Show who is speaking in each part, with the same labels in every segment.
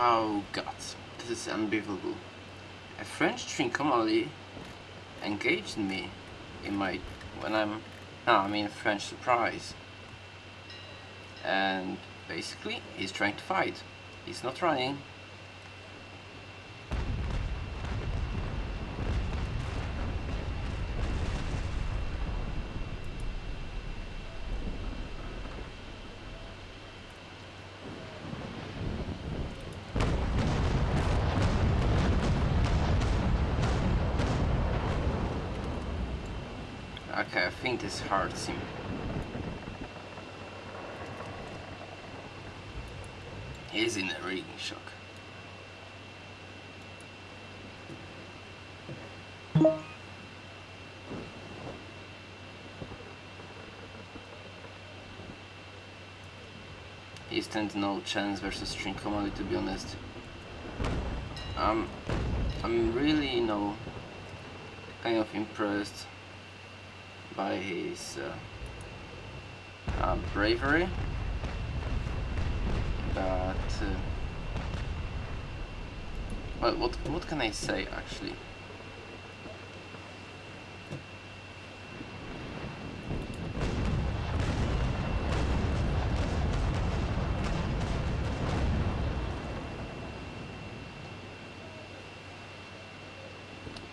Speaker 1: Oh god, this is unbelievable. A French Trincomalee engaged me in my when I'm no I mean French surprise. And basically he's trying to fight. He's not running Okay, I think this hurts him. He's in a reading shock. He stands no chance versus Trincomalee to be honest. Um, I'm really, you know, kind of impressed by his uh, uh, bravery, but uh, well, what what can I say actually?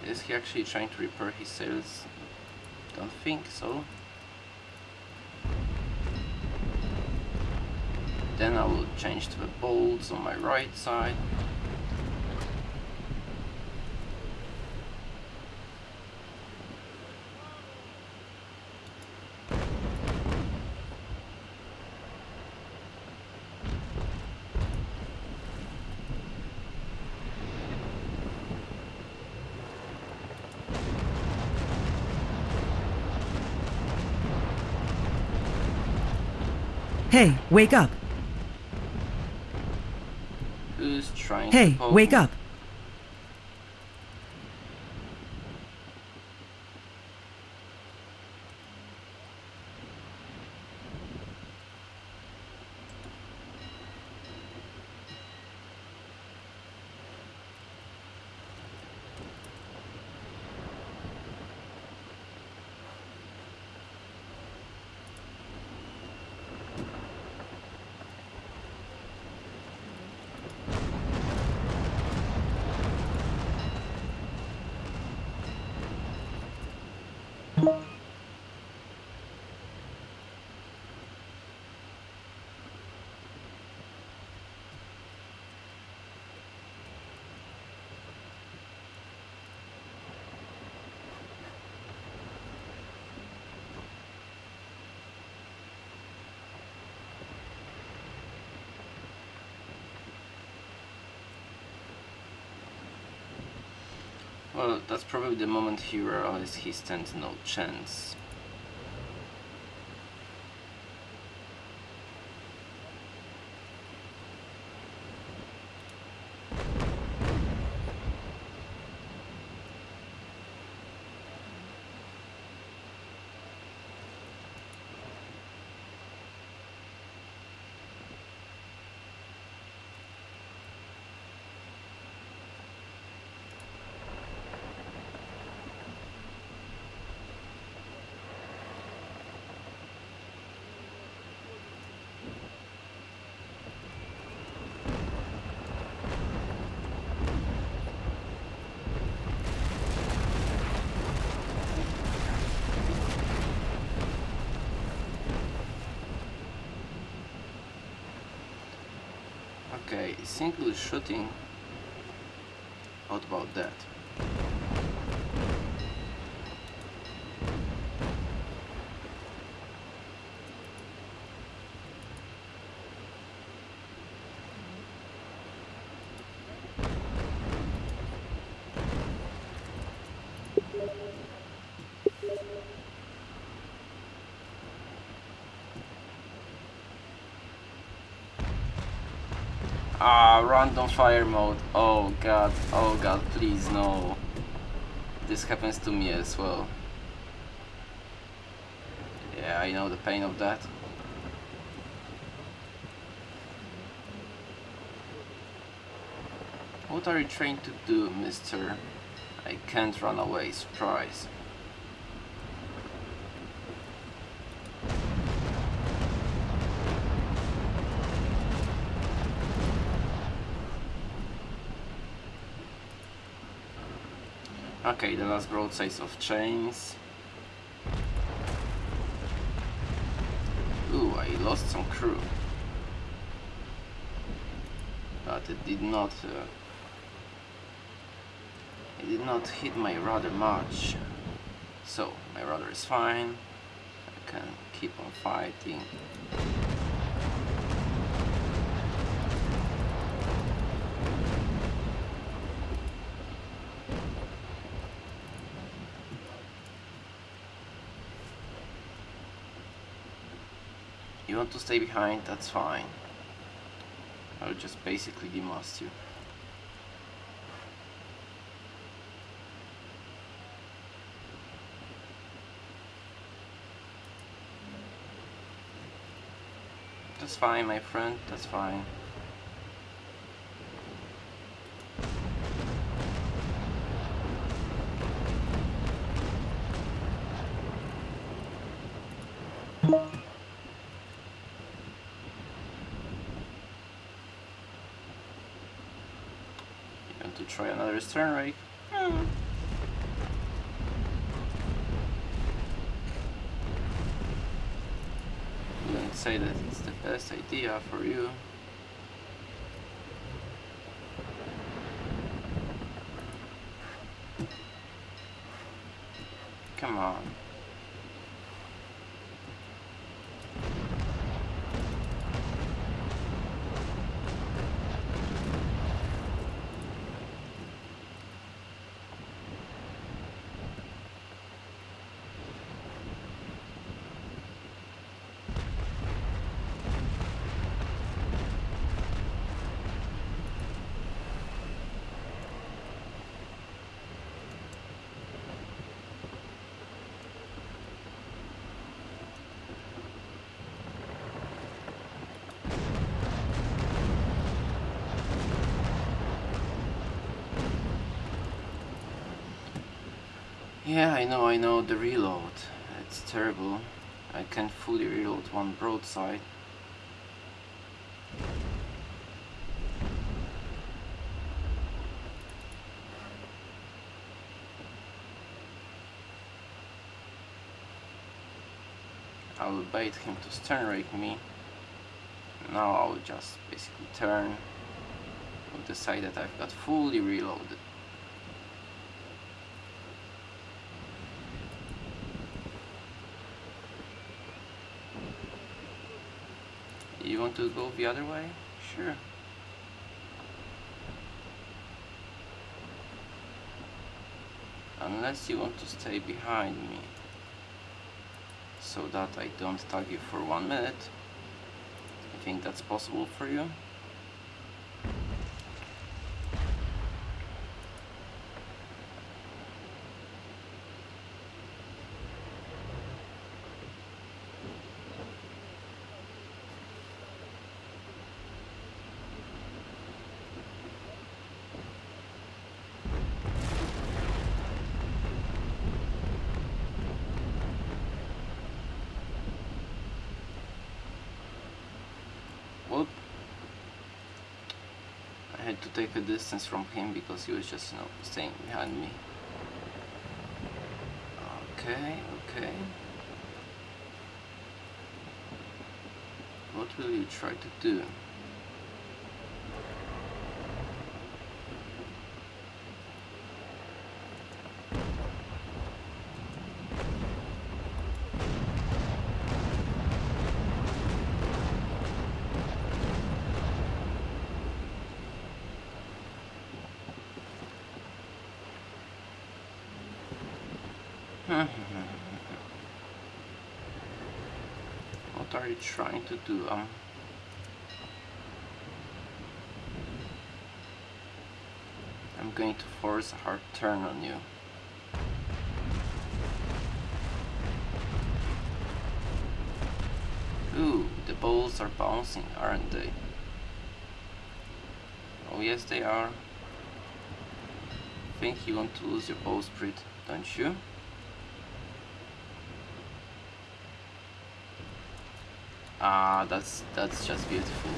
Speaker 1: Is he actually trying to repair his sails? Don't think so. Then I will change to the bolts on my right side.
Speaker 2: Hey, wake up.
Speaker 1: Who's trying to
Speaker 2: Hey, wake up.
Speaker 1: Well, that's probably the moment he realized he stands no chance. Okay, single shooting. What about that? Ah, random fire mode. Oh god, oh god, please no. This happens to me as well. Yeah, I know the pain of that. What are you trying to do, mister? I can't run away, surprise. Okay, the last broadsides of chains. Ooh, I lost some crew. But it did not... Uh, it did not hit my rudder much. So, my rudder is fine. I can keep on fighting. You want to stay behind, that's fine. I'll just basically demast you. That's fine, my friend, that's fine. Try another stern rake. Hmm. Wouldn't say that it's the best idea for you. Come on. Yeah, I know, I know, the reload. It's terrible. I can't fully reload one broadside. I will bait him to stern rake me. Now I will just basically turn with the side that I've got fully reloaded. You to go the other way? Sure. Unless you want to stay behind me so that I don't tag you for one minute. I think that's possible for you. Had to take a distance from him because he was just, you know, staying behind me. Okay, okay. What will you try to do? what are you trying to do? Um, I'm going to force a hard turn on you. Ooh, the balls are bouncing, aren't they? Oh yes they are. I think you want to lose your bowsprit, don't you? Ah, that's that's just beautiful.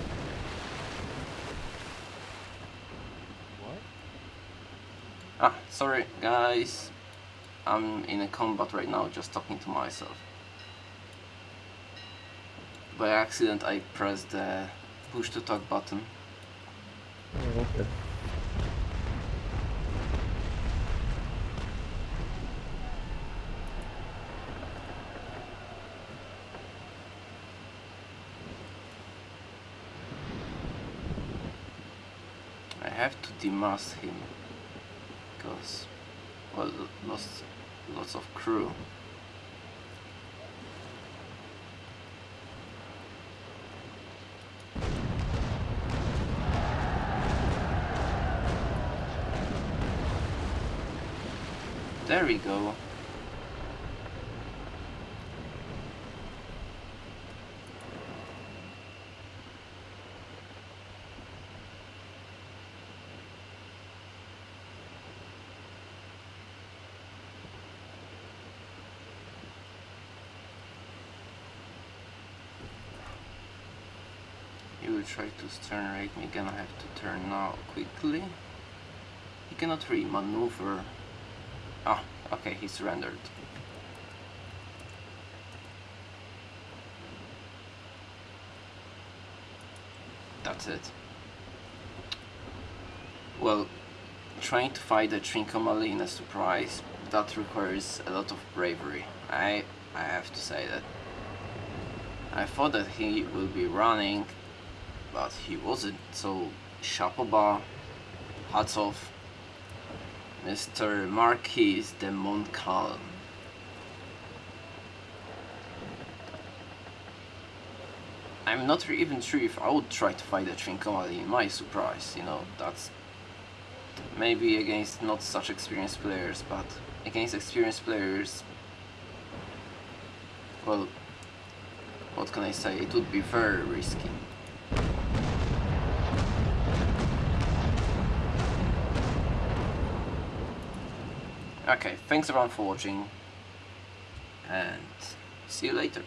Speaker 2: What?
Speaker 1: Ah, sorry guys. I'm in a combat right now, just talking to myself. By accident I pressed the push to talk button.
Speaker 2: Oh, okay.
Speaker 1: I have to demast him because well lost lots of crew. There we go. He will try to rate me again. I have to turn now quickly. He cannot really maneuver. Ah, okay, he surrendered. That's it. Well, trying to fight a Trincomalee in a surprise, that requires a lot of bravery. I I have to say that. I thought that he will be running, but he wasn't, so chapeau hats off. Mr. Marquis de Montcalm. I'm not even sure if I would try to fight a Trincomalee in my surprise, you know, that's maybe against not such experienced players, but against experienced players, well, what can I say, it would be very risky. Okay, thanks everyone for watching, and see you later.